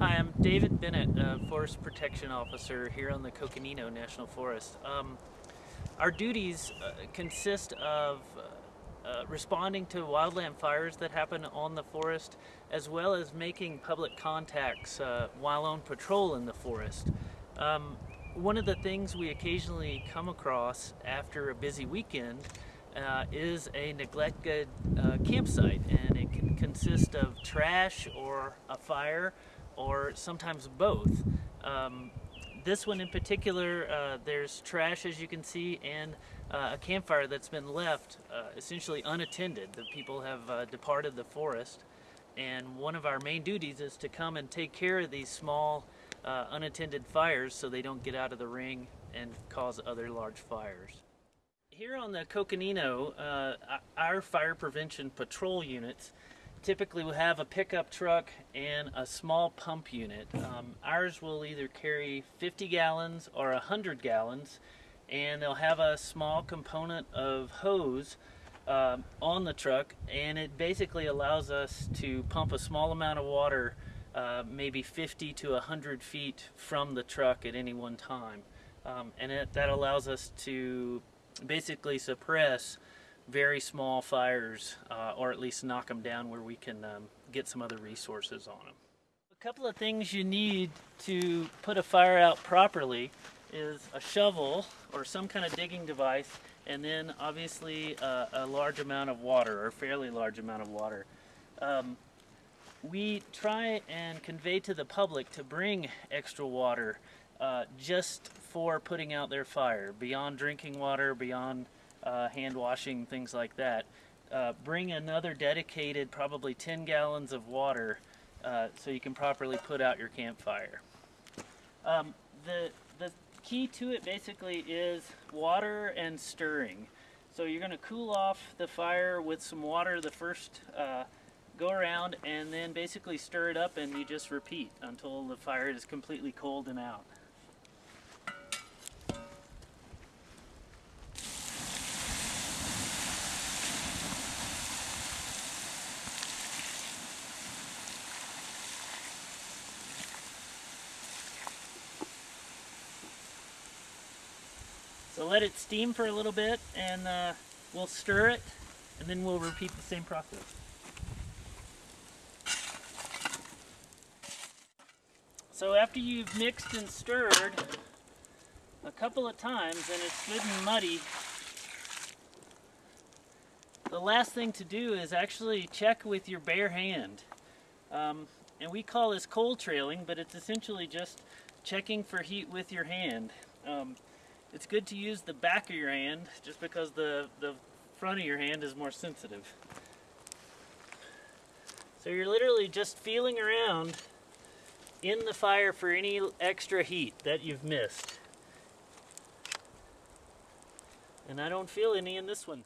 Hi, I'm David Bennett, a Forest Protection Officer here on the Coconino National Forest. Um, our duties uh, consist of uh, uh, responding to wildland fires that happen on the forest, as well as making public contacts uh, while on patrol in the forest. Um, one of the things we occasionally come across after a busy weekend uh, is a neglected campsite and it consist of trash or a fire or sometimes both. Um, this one in particular, uh, there's trash as you can see and uh, a campfire that's been left uh, essentially unattended. The people have uh, departed the forest and one of our main duties is to come and take care of these small uh, unattended fires so they don't get out of the ring and cause other large fires. Here on the Coconino, uh, our fire prevention patrol units typically will have a pickup truck and a small pump unit. Um, ours will either carry 50 gallons or 100 gallons and they'll have a small component of hose um, on the truck and it basically allows us to pump a small amount of water uh, maybe 50 to 100 feet from the truck at any one time. Um, and it, that allows us to basically suppress very small fires uh, or at least knock them down where we can um, get some other resources on them. A couple of things you need to put a fire out properly is a shovel or some kind of digging device and then obviously uh, a large amount of water or fairly large amount of water. Um, we try and convey to the public to bring extra water uh, just for putting out their fire, beyond drinking water, beyond uh, hand washing, things like that. Uh, bring another dedicated, probably 10 gallons of water uh, so you can properly put out your campfire. Um, the, the key to it basically is water and stirring. So you're going to cool off the fire with some water the first uh, go around and then basically stir it up and you just repeat until the fire is completely cold and out. So let it steam for a little bit and uh, we'll stir it and then we'll repeat the same process. So after you've mixed and stirred a couple of times and it's good and muddy, the last thing to do is actually check with your bare hand. Um, and we call this cold trailing, but it's essentially just checking for heat with your hand. Um, it's good to use the back of your hand just because the, the front of your hand is more sensitive. So you're literally just feeling around in the fire for any extra heat that you've missed. And I don't feel any in this one.